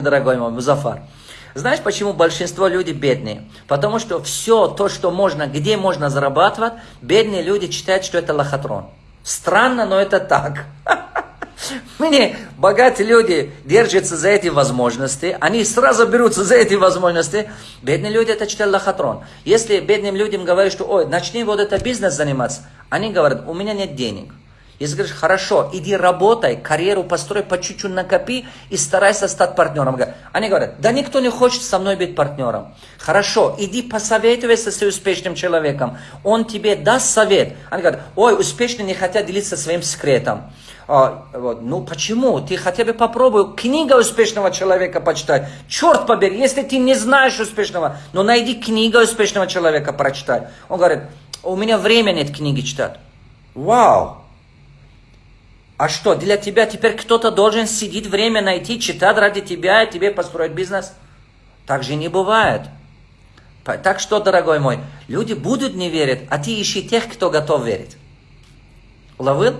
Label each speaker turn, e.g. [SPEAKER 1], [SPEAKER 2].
[SPEAKER 1] дорогой мой Музафар. Знаешь, почему большинство людей бедные? Потому что все то, что можно, где можно зарабатывать, бедные люди считают, что это лохотрон. Странно, но это так. Мне богатые люди держатся за эти возможности, они сразу берутся за эти возможности. Бедные люди это считают лохотрон. Если бедным людям говорят, что ой, начни вот это бизнес заниматься, они говорят, у меня нет денег. Если говоришь, хорошо, иди работай, карьеру построй, по чуть-чуть накопи и старайся стать партнером. Они говорят, да никто не хочет со мной быть партнером. Хорошо, иди посоветуйся с успешным человеком, он тебе даст совет. Они говорят, ой, успешные не хотят делиться своим секретом. А, вот, ну почему? Ты хотя бы попробуй книга успешного человека почитай. Черт побери, если ты не знаешь успешного, но найди книга успешного человека прочитай. Он говорит, у меня времени нет книги читать. Вау! А что, для тебя теперь кто-то должен сидеть время найти, читать ради тебя и тебе построить бизнес? Так же не бывает. Так что, дорогой мой, люди будут не верить, а ты ищи тех, кто готов верить. Уловил?